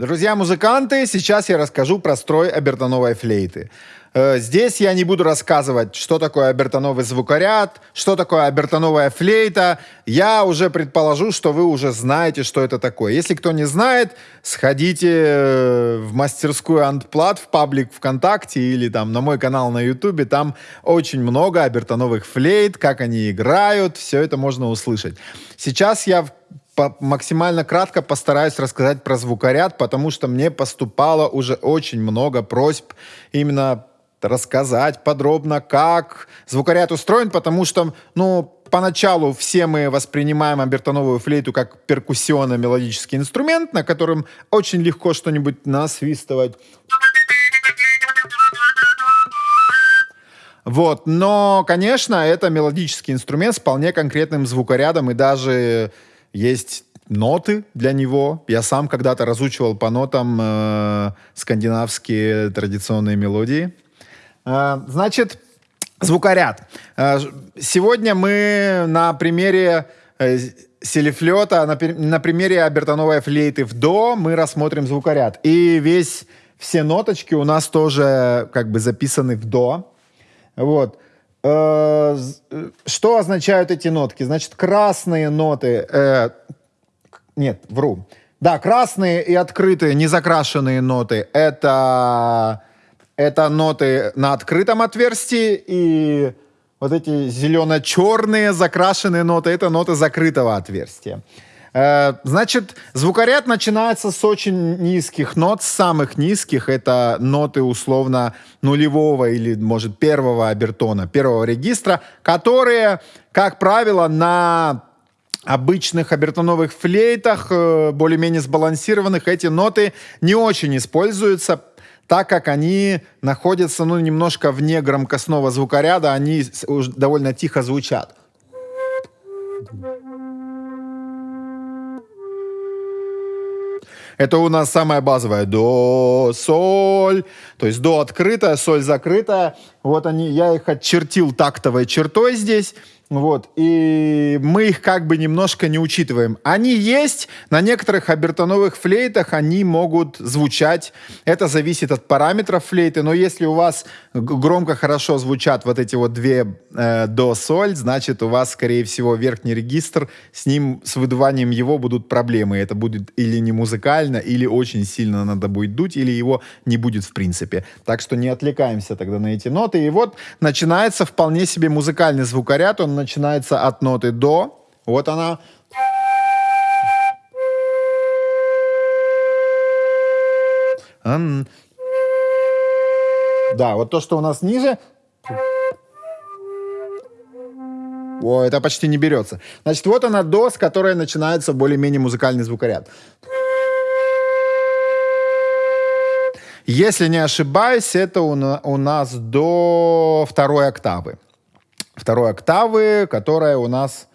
Друзья-музыканты, сейчас я расскажу про строй обертоновой флейты. Э, здесь я не буду рассказывать, что такое обертоновый звукоряд, что такое обертоновая флейта. Я уже предположу, что вы уже знаете, что это такое. Если кто не знает, сходите э, в мастерскую Антплат в паблик ВКонтакте или там на мой канал на Ютубе. Там очень много обертоновых флейт, как они играют, все это можно услышать. Сейчас я максимально кратко постараюсь рассказать про звукоряд, потому что мне поступало уже очень много просьб именно рассказать подробно, как звукоряд устроен, потому что, ну, поначалу все мы воспринимаем обертоновую флейту как перкуссионно-мелодический инструмент, на котором очень легко что-нибудь насвистывать. Вот, но, конечно, это мелодический инструмент с вполне конкретным звукорядом, и даже есть ноты для него. Я сам когда-то разучивал по нотам э, скандинавские традиционные мелодии. Э, значит, звукоряд. Э, сегодня мы на примере э, селифлета, на, на примере обертоновой флейты в до мы рассмотрим звукоряд. И весь, все ноточки у нас тоже как бы записаны в до. Вот. Что означают эти нотки? Значит, красные ноты... Э, нет, вру. Да, красные и открытые, незакрашенные ноты — это это ноты на открытом отверстии, и вот эти зелено-черные закрашенные ноты — это ноты закрытого отверстия. Э, значит, звукоряд начинается с очень низких нот, самых низких. Это ноты условно нулевого или, может, первого обертона, первого регистра, которые, как правило, на обычных обертоновых флейтах, э, более-менее сбалансированных, эти ноты не очень используются, так как они находятся, ну, немножко вне громкостного звукоряда, они довольно тихо звучат. Это у нас самая базовая до, соль, то есть до открытая, соль закрытая. Вот они, я их отчертил тактовой чертой здесь. Вот, и мы их как бы немножко не учитываем. Они есть, на некоторых обертоновых флейтах они могут звучать. Это зависит от параметров флейты, но если у вас громко хорошо звучат вот эти вот две э, до соль, значит у вас, скорее всего, верхний регистр, с ним, с выдуванием его будут проблемы. Это будет или не музыкально, или очень сильно надо будет дуть, или его не будет в принципе. Так что не отвлекаемся тогда на эти ноты. И вот начинается вполне себе музыкальный звукоряд, он начинается от ноты до. Вот она. Да, вот то, что у нас ниже. О, это почти не берется. Значит, вот она до, с которой начинается более-менее музыкальный звукоряд. Если не ошибаюсь, это у, на, у нас до второй октавы второй октавы, которая у нас,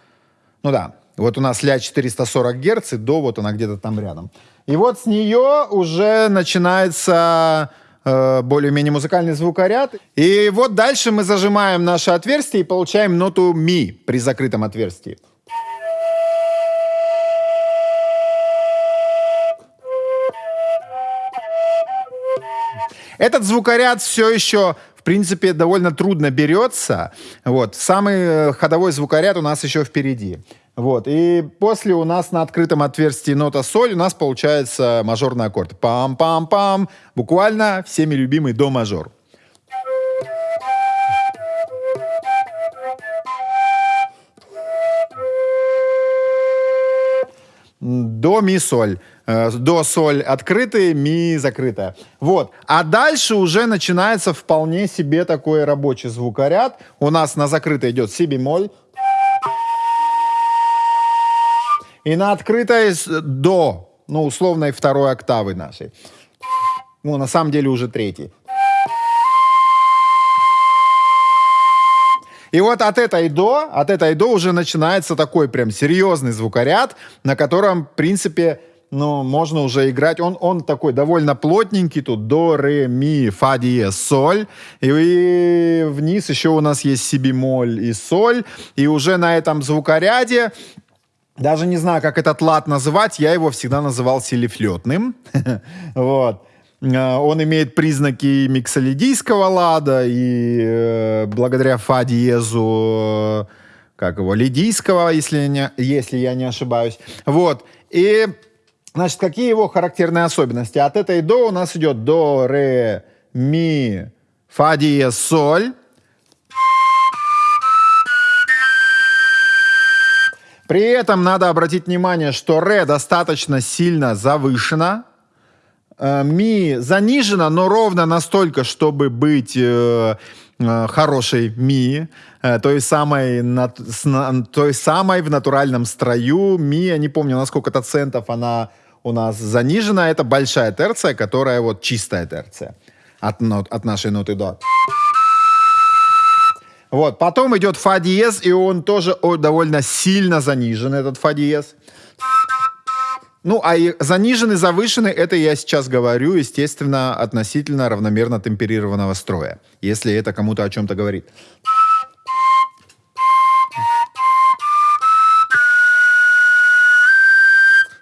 ну да, вот у нас ля 440 герц, и до вот она где-то там рядом. И вот с нее уже начинается э, более-менее музыкальный звукоряд. И вот дальше мы зажимаем наше отверстие и получаем ноту ми при закрытом отверстии. Этот звукоряд все еще принципе, довольно трудно берется. Вот. Самый э, ходовой звукоряд у нас еще впереди. Вот. И после у нас на открытом отверстии нота соль у нас получается мажорный аккорд. Пам-пам-пам. Буквально всеми любимый до мажор. До ми соль. Э, до соль открытые, ми закрытая. Вот. А дальше уже начинается вполне себе такой рабочий звукоряд. У нас на закрытой идет си бемоль. И на открытой до, ну, условной второй октавы нашей. Ну, на самом деле уже третий. И вот от этой до, от этой до уже начинается такой прям серьезный звукоряд, на котором, в принципе, ну, можно уже играть. Он, он такой довольно плотненький, тут до, ре, ми, фа, диез, соль. И вниз еще у нас есть си бемоль и соль. И уже на этом звукоряде даже не знаю, как этот лад называть, я его всегда называл селифлетным. вот. Э, он имеет признаки миксолидийского лада, и э, благодаря фа диезу, э, как его, лидийского, если, не, если я не ошибаюсь. Вот. И, значит, какие его характерные особенности? От этой до у нас идет до, ре, ми, фа диез, соль. При этом надо обратить внимание, что ре достаточно сильно завышено, Э, ми занижена, но ровно настолько, чтобы быть э, э, хорошей ми, той самой, той самой в натуральном строю ми, я не помню, на сколько центов она у нас занижена, это большая терция, которая вот чистая терция от, нот, от нашей ноты до. Вот, потом идет фа диез, и он тоже довольно сильно занижен, этот фа диез. Ну, а заниженный, завышенный, это я сейчас говорю, естественно, относительно равномерно темперированного строя, если это кому-то о чем-то говорит.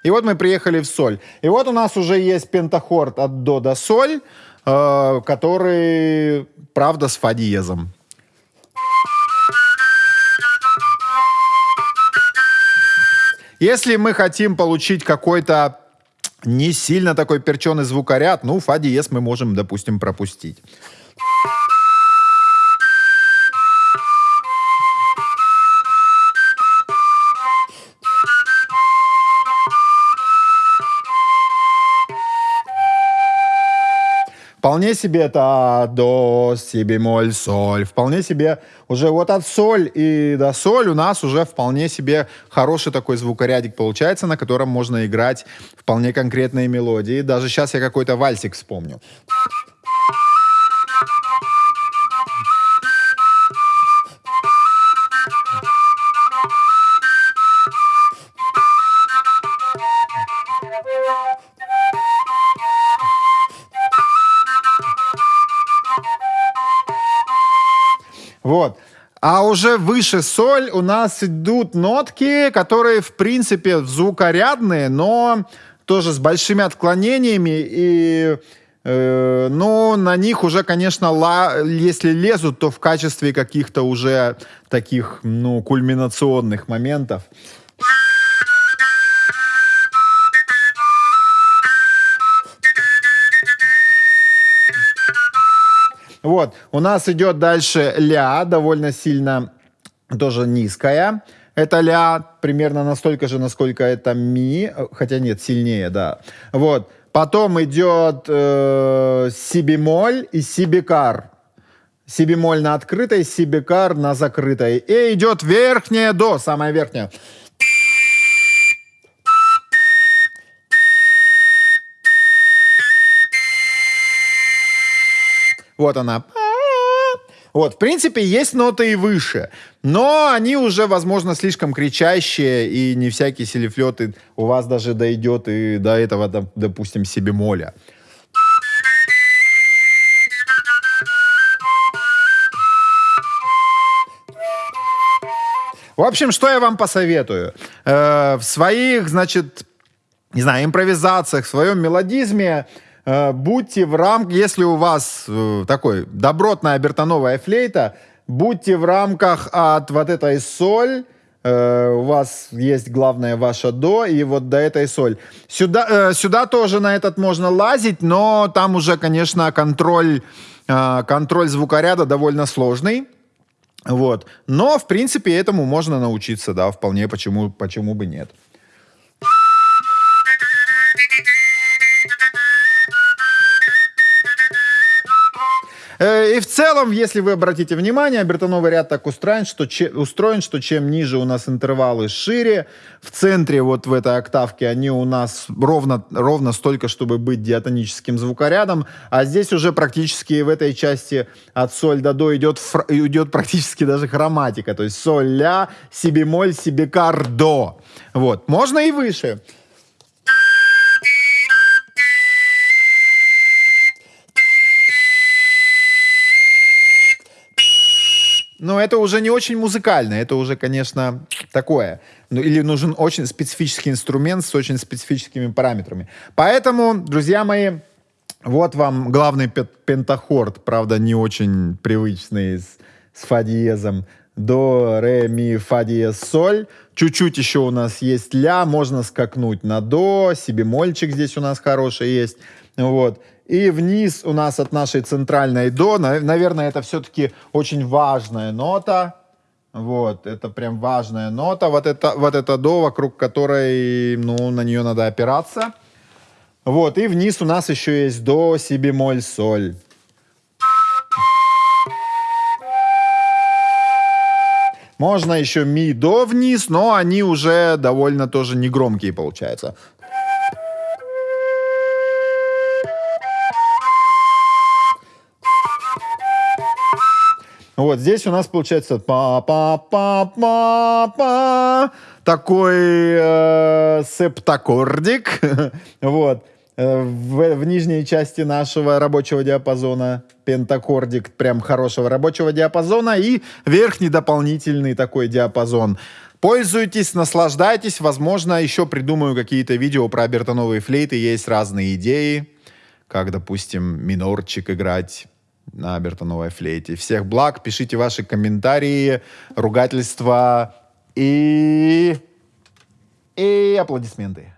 И вот мы приехали в соль. И вот у нас уже есть пентахорд от до до соль, э, который, правда, с фа диезом. Если мы хотим получить какой-то не сильно такой перченый звукоряд, ну, фа диез мы можем, допустим, пропустить. Вполне себе это до, си бемоль, соль. Вполне себе уже вот от соль и до соль у нас уже вполне себе хороший такой звукорядик получается, на котором можно играть вполне конкретные мелодии. Даже сейчас я какой-то вальсик вспомню. Уже выше соль у нас идут нотки, которые, в принципе, звукорядные, но тоже с большими отклонениями. И, э, но на них уже, конечно, ла, если лезут, то в качестве каких-то уже таких, ну, кульминационных моментов. Вот, у нас идет дальше ля, довольно сильно тоже низкая. Это ля примерно настолько же, насколько это ми, хотя нет, сильнее, да. Вот. Потом идет э, си бемоль и си бекар. Си бемоль на открытой, си бекар на закрытой. И идет верхняя до, самая верхняя. Вот она. Вот, в принципе, есть ноты и выше, но они уже, возможно, слишком кричащие, и не всякий селифлет у вас даже дойдет и до этого, допустим, себе моля. В общем, что я вам посоветую? Э, в своих, значит, не знаю, импровизациях, в своем мелодизме будьте в рамках, если у вас э, такой добротная бертоновая флейта, будьте в рамках от вот этой соль, Uh, у вас есть главное ваше до и вот до этой соль. Сюда, uh, сюда тоже на этот можно лазить, но там уже, конечно, контроль, uh, контроль звукоряда довольно сложный. Вот. Но, в принципе, этому можно научиться, да, вполне, почему, почему бы нет. И в целом, если вы обратите внимание, бертоновый ряд так устроен, что, че, устроен, что чем ниже у нас интервалы шире, в центре вот в этой октавке они у нас ровно, ровно столько, чтобы быть диатоническим звукорядом, а здесь уже практически в этой части от соль до до идет, идет практически даже хроматика, то есть соль, ля, си бемоль, си бекар, до. Вот, можно и выше. Но это уже не очень музыкально, это уже, конечно, такое. Ну, или нужен очень специфический инструмент с очень специфическими параметрами. Поэтому, друзья мои, вот вам главный пентахорд, правда, не очень привычный с, с фа. До, ре, ми, фа диез, соль. Чуть-чуть еще у нас есть ля, можно скакнуть на до, себе мольчик здесь у нас хороший есть. Вот. И вниз у нас от нашей центральной до, наверное, это все-таки очень важная нота. Вот, это прям важная нота. Вот это, вот это до, вокруг которой, ну, на нее надо опираться. Вот, и вниз у нас еще есть до, си бемоль, соль. Можно еще ми, до вниз, но они уже довольно тоже негромкие получаются. Вот здесь у нас получается па-па-па-па-па такой э, септаккордик. вот. Э, в, в нижней части нашего рабочего диапазона пентаккордик прям хорошего рабочего диапазона и верхний дополнительный такой диапазон. Пользуйтесь, наслаждайтесь. Возможно, еще придумаю какие-то видео про обертоновые флейты. Есть разные идеи, как, допустим, минорчик играть на обертоновой флейте. Всех благ, пишите ваши комментарии, ругательства и... и аплодисменты.